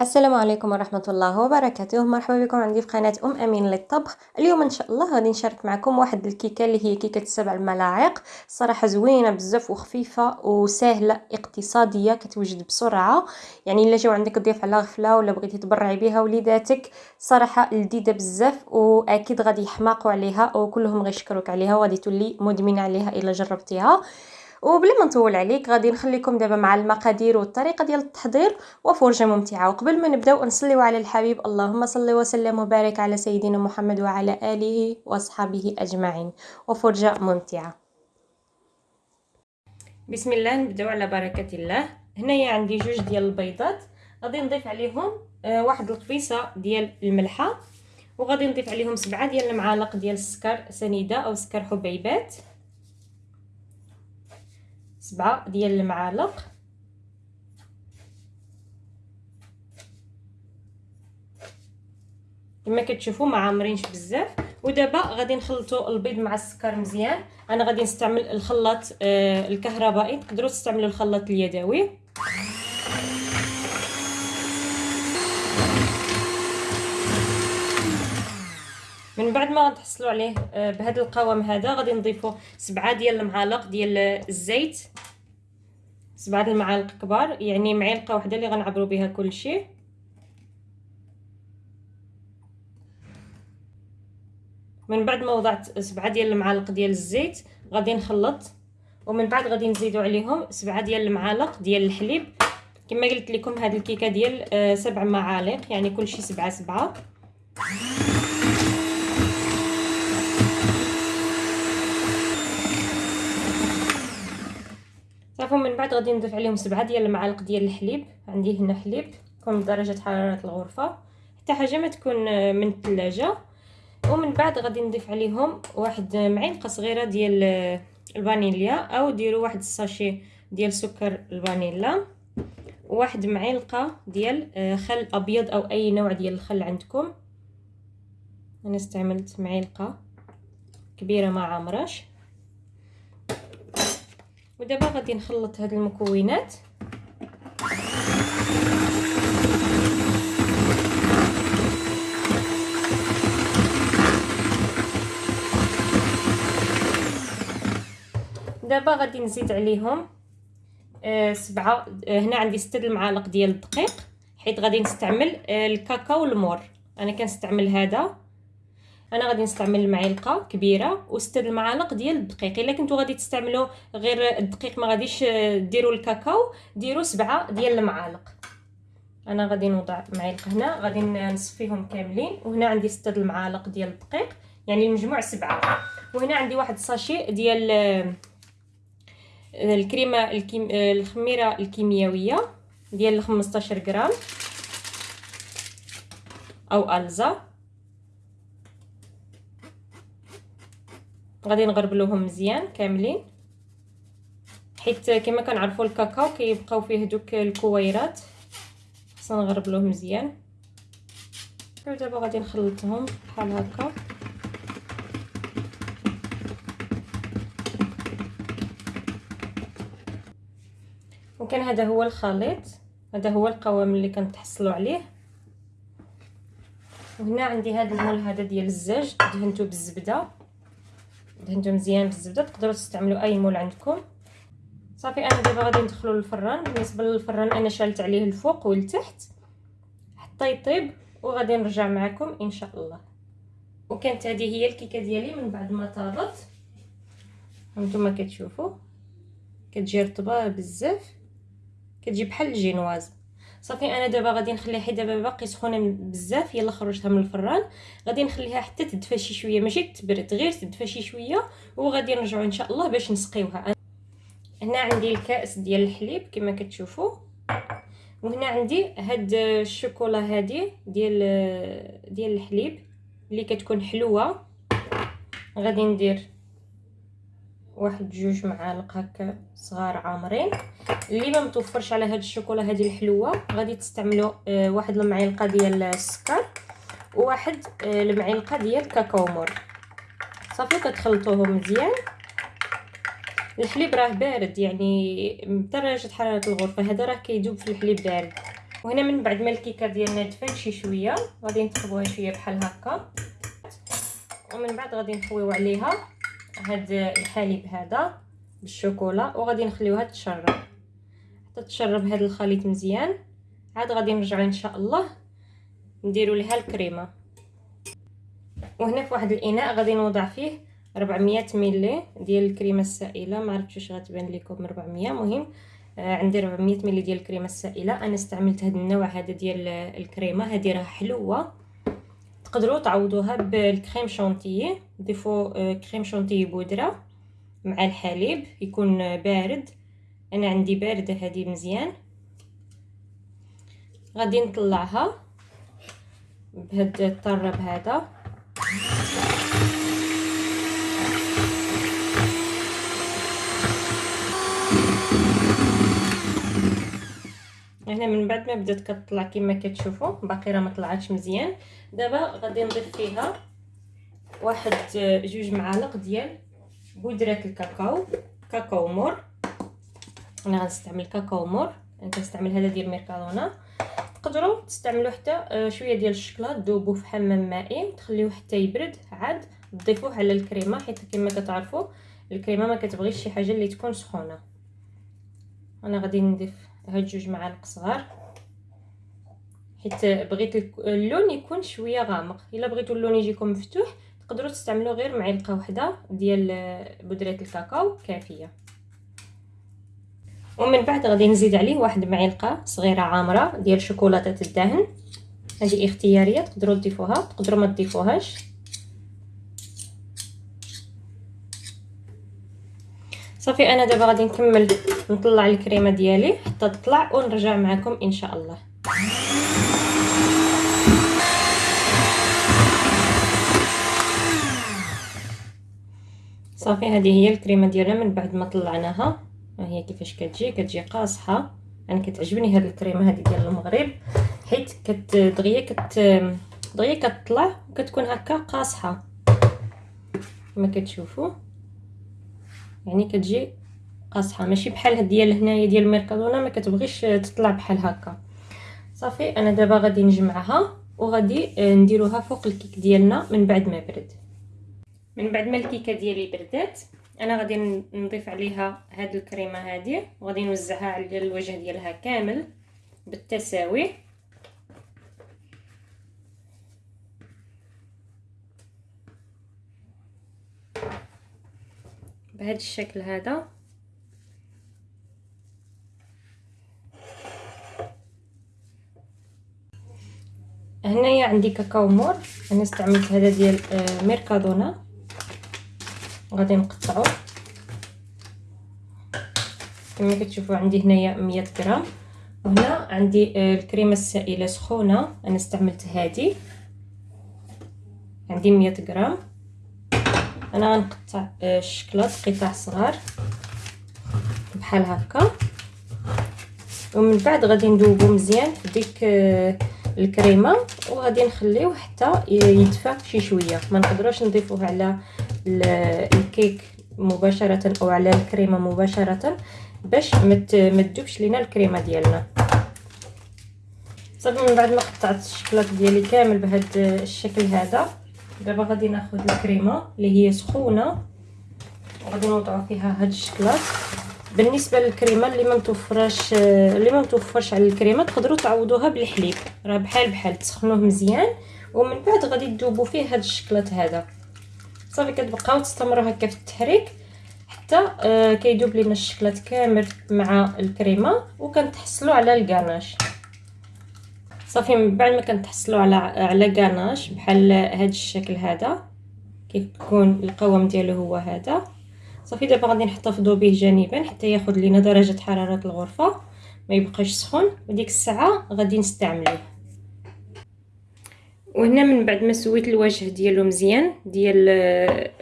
السلام عليكم ورحمة الله وبركاته. مرحبا بكم عندي في قناة أم أمين للطبخ. اليوم إن شاء الله غادي نشارك معكم واحد الكيكة اللي هي كيكة السبع الملاعق. صراحة زوينة بزاف وخفيفة وسهلة اقتصادية كتوجد بسرعة. يعني إلا جاو عندك ضيف على غفلة ولا بغيتي تبرعي بها وليداتك صراحة لذيذة بزاف وأكيد غادي يحماقوا عليها وكلهم غيشكروك عليها وغادي تولي مدمنة عليها إلا جربتيها. وبلا ما نطول عليك غادي نخليكم دابا مع المقادير والطريقة ديال التحضير وفرجة ممتعة. وقبل ما نبداو نصليو على الحبيب. اللهم صل وسلم وبارك على سيدنا محمد وعلى آله وأصحابه أجمعين. وفرجة ممتعة. بسم الله نبداو على بركة الله. هنايا عندي جوج ديال البيضات. غادي نضيف عليهم آه واحد القبيصة ديال الملحة وغادي نضيف عليهم سبعة ديال المعالق ديال السكر سنيدة أو سكر حبيبات. سبعة ديال المعالق. كما كتشوفوا ما عامرينش بزاف. ودابا غادي نخلطوا البيض مع السكر مزيان. أنا غادي نستعمل الخلاط آه الكهربائي. تقدروا تستعملوا الخلاط اليدوي. من بعد ما تحصلوا عليه آه بهذا القوام هذا غادي نضيفوا سبعة ديال المعالق ديال الزيت. سبعة المعالق كبار يعني معلقة واحدة اللي غنعبروا بها كل شيء من بعد ما وضعت سبعة ديال المعالق ديال الزيت غادي نخلط. ومن بعد غادي نزيدوا عليهم سبعة ديال المعالق ديال الحليب. كما قلت لكم هذه الكيكة ديال آه سبع معالق يعني كل شيء سبعة سبعة. بعد غادي نضيف عليهم سبعة ديال المعالق ديال الحليب. عندي هنا حليب يكون بدرجه حرارة الغرفة. حتى حاجة ما تكون من الثلاجة. ومن بعد غادي نضيف عليهم واحد معلقة صغيرة ديال الفانيليا. أو ديروا واحد الساشي ديال سكر الفانيلا. وواحد معلقة ديال خل أبيض أو أي نوع ديال الخل عندكم. أنا استعملت معلقة كبيرة ما عامراش ودابا غادي نخلط هاد المكونات. دابا غادي نزيد عليهم آه سبعة آه هنا عندي ستة المعالق ديال الدقيق حيت غادي نستعمل آه الكاكاو المور أنا كنستعمل هذا. أنا غادي نستعمل معلقة كبيرة وستة المعالق ديال الدقيق. الا كنتو غادي تستعملوا غير الدقيق ما غاديش ديروا الكاكاو ديروا سبعة ديال المعالق. أنا غادي نوضع معلقه هنا غادي نصفيهم كاملين. وهنا عندي ستة المعالق ديال الدقيق يعني المجموع سبعة. وهنا عندي واحد ساشي ديال الكريمة الكيم الخميرة الكيميائيه ديال 15 غرام أو الزا غادي نغربلوهم مزيان كاملين. حيت كما كنعرفوا الكاكاو كيبقاو فيه دوك الكويرات. خصنا نغربلوه مزيان. ودابا غادي نخلطهم بحال هكا. وكان هذا هو الخليط. هذا هو القوام اللي كنتحصلوا عليه. وهنا عندي هذا المول هذا ديال الزاج دهنته بالزبدة. دهنتو مزيان بالزبدة تقدروا تستعملوا أي مول عندكم. صافي أنا دابا غادي ندخلو للفران. بالنسبة للفران أنا شالت عليه الفوق والتحت. حتى يطيب وغادي نرجع معكم إن شاء الله. وكانت هذه هي الكيكة ديالي من بعد ما طابت. هانتوما كتشوفوا. كتجي رطبة بزاف. كتجي بحال الجينواز. صافي أنا دابا غادي نخليها حيت دابا باقي سخونة بزاف يلا خرجتها من الفران. غادي نخليها حتى تدفى شي شوية ماشي تبرد غير تدفى شي شوية وغادي نرجعوا إن شاء الله باش نسقيوها. هنا عندي الكأس ديال الحليب كما كتشوفوا. وهنا عندي هاد الشوكولا هادي ديال ديال الحليب اللي كتكون حلوة. غادي ندير واحد جوج معالق هكا صغار عامرين. اللي ما متوفرش على هاد الشوكولا هادي الحلوة غادي تستعملوا آه واحد المعلقة ديال السكر وواحد آه المعلقة ديال كاكاو مور. صافي كتخلطوهم مزيان. الحليب راه بارد يعني بدرجه حرارة الغرفة هذا راه كيذوب في الحليب بارد. وهنا من بعد ما الكيكة ديالنا دفات شي شوية غادي نتقبوها شوية بحال هكا. ومن بعد غادي نحويو عليها. هاد الحليب هذا بالشوكولا وغادي نخليوها تشرب حتى تشرب هاد الخليط مزيان. عاد غادي نرجعو إن شاء الله نديرو لها الكريمة. وهنا في واحد الإناء غادي نوضع فيه 400 ملي ديال الكريمة السائلة. ما عرفتش واش غتبان لكم 400 مهم آه عندي 400 ملي ديال الكريمة السائلة. أنا استعملت هذا النوع هذا ديال الكريمة. هذه راه حلوة. تقدروا تعوضوها بالكريم شونتيي ضيفوا كريم شونتيي بودرة مع الحليب يكون بارد. أنا عندي بارده هذه مزيان. غادي نطلعها بهاد الطرب هذا. هنا من بعد ما بدأت كتطلع كما كتشوفوا باقي راه ما طلعاتش مزيان. دابا غادي نضيف فيها واحد جوج معالق ديال بودرة الكاكاو كاكاو مور. أنا غنستعمل كاكاو مور. أنا كنستعمل هذا ديال ميركادونا تقدروا تستعملوا حتى شوية ديال الشكلاط ذوبوه في حمام مائي تخليوه حتى يبرد عاد تضيفوه على الكريمة حيت كما كتعرفوا الكريمة ما كتبغيش شي حاجة اللي تكون سخونة. أنا غادي نضيف هاد جوج معالق صغار. حيت بغيت اللون يكون شوية غامق. إلا بغيتوا اللون يجيكم مفتوح تقدروا تستعملوا غير معلقه واحدة ديال بودرة الكاكاو كافية. ومن بعد غادي نزيد عليه واحد معلقة صغيرة عامرة ديال شوكولاتة الدهن. هذه اختيارية تقدروا تضيفوها تقدروا ما تضيفوهاش. صافي أنا دابا غادي نكمل نطلع الكريمة ديالي حتى تطلع ونرجع معكم إن شاء الله. صافي هذه هي الكريمة ديالنا من بعد ما طلعناها. ها هي كيفاش كتجي؟ كتجي قاصحة. أنا كتعجبني هذه الكريمة هذه ديال المغرب حيت كت دغيا كت دغيا كتطلع وكتكون هكا قاصحة. كما كتشوفوا. يعني كتجي قاصحة. ماشي بحال ديال هنايا ديال الميركادونا ما كتبغيش تطلع بحال هكا. صافي أنا دابا غادي نجمعها وغادي نديروها فوق الكيك ديالنا من بعد ما برد من بعد ما الكيكة ديالي بردات أنا غادي نضيف عليها هاد الكريمة هذه وغادي نوزعها على الوجه ديالها كامل بالتساوي. بهذا الشكل هذا. هنايا عندي كاكاو مور. أنا استعملت هذا ديال آه، ميركادونا. غادي نقطعو. كما كتشوفوا عندي هنايا 100 غرام. وهنا عندي آه، الكريمة السائلة سخونة. أنا استعملت هذه عندي 100 غرام. أنا غنقطع آه، الشكلاط قطع صغار بحال هكا. ومن بعد غادي ندوبو مزيان في ديك آه، الكريمة وغادي نخليوه حتى يدفى شي شوية. ما نقدروش نضيفوه على الكيك مباشرة أو على الكريمة مباشرة باش ما تذوبش لينا الكريمة ديالنا. صافي من بعد ما قطعت الشكلاط ديالي كامل بهذا الشكل هذا دابا غادي ناخذ الكريمة اللي هي سخونة. وغادي نوضعوا فيها هاد الشكلاط بالنسبة للكريمة اللي ما متوفراش اللي ما متوفرش على الكريمة تقدروا تعوضوها بالحليب. راه بحال بحال تسخنوه مزيان. ومن بعد غادي تذوبوا فيه هاد الشكلاط هذا. صافي كتبقاو تستمروا هكا في التحريك حتى آه كيذوب لينا الشكلاط كامل مع الكريمة. وكنتحصلوا على الكاناش صافي من بعد ما كنتحصلوا على على كاناش بحال هذا الشكل هذا كيكون القوام ديالو هو هذا. صافي دابا غادي نحتفظوا به جانبا حتى ياخذ لينا درجة حرارة الغرفة ما يبقاش سخون. وديك الساعة غادي نستعملوه وهنا من بعد ما سويت الوجه ديالو مزيان ديال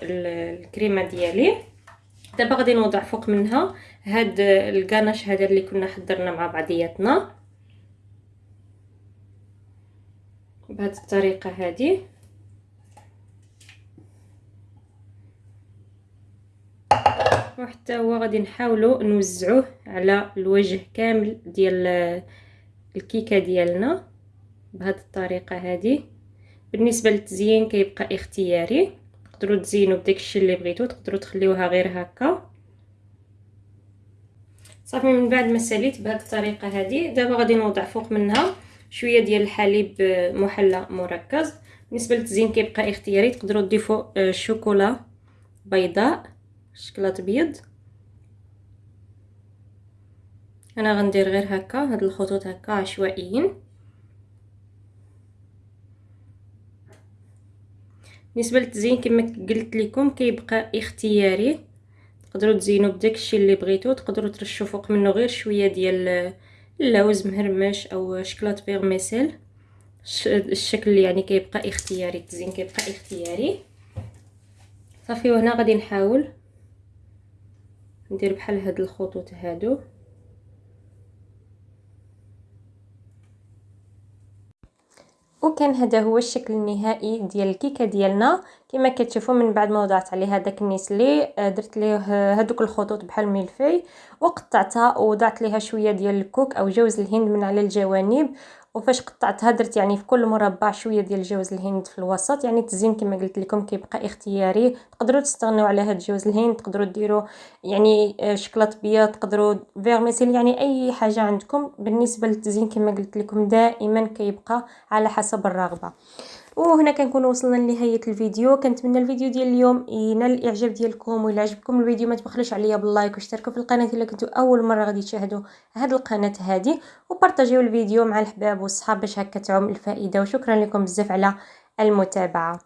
الكريمة ديالي دابا غادي نوضع فوق منها هاد الكاناش هذا اللي كنا حضرنا مع بعضياتنا. بهذه الطريقة هذه. وحتى هو غادي نحاولوا نوزعوه على الوجه كامل ديال الكيكة ديالنا بهذه الطريقة هذه. بالنسبة للتزيين كيبقى اختياري. تقدروا تزينوا بداك الشيء اللي بغيتو تقدروا تخليوها غير هكا. صافي من بعد ما ساليت بهذه الطريقة هذه دابا غادي نوضع فوق منها. شوية ديال الحليب محلى مركز. بالنسبة للتزيين كيبقى اختياري تقدروا تضيفوا آه، شوكولا بيضاء شكلاط بيض. أنا غندير غير هكا هاد الخطوط هكا عشوائيين. بالنسبة للتزيين كما قلت لكم كيبقى اختياري. تقدروا تزينوا بداك الشيء اللي بغيتو تقدروا ترشوا فوق منه غير شوية ديال اللوز مهرمش أو شكلاط فيغميسيل الشكل يعني كيبقى اختياري التزيين كيبقى اختياري. صافي وهنا غادي نحاول ندير بحال هاد الخطوط هادو. وكان هذا هو الشكل النهائي ديال الكيكة ديالنا. كما كتشوفوا من بعد ما وضعت عليها داك النسلي آه، درت ليه هذوك الخطوط بحال ملفي وقطعتها ووضعت ليها شوية ديال الكوك أو جوز الهند من على الجوانب. وفاش قطعتها درت يعني في كل مربع شوية ديال جوز الهند في الوسط. يعني التزيين كما قلت لكم كيبقى اختياري. تقدروا تستغنوا على هاد جوز الهند تقدروا ديروا يعني آه، شكلاط بيض تقدروا vermicelle يعني أي حاجة عندكم. بالنسبة للتزيين كما قلت لكم دائما كيبقى على حسب الرغبة. وهنا كنكون وصلنا لنهاية الفيديو. كنتمنى الفيديو ديال اليوم ينال الإعجاب ديالكم وإلا عجبكم الفيديو ما تبخلوش عليا بال like واشتركوا في القناة إلا كنتو أول مرة غادي تشاهدوا هذه القناة هذه وبارطاجيو الفيديو مع الحباب والصحاب باش هكا تعم الفائدة. وشكرا لكم بزاف على المتابعة.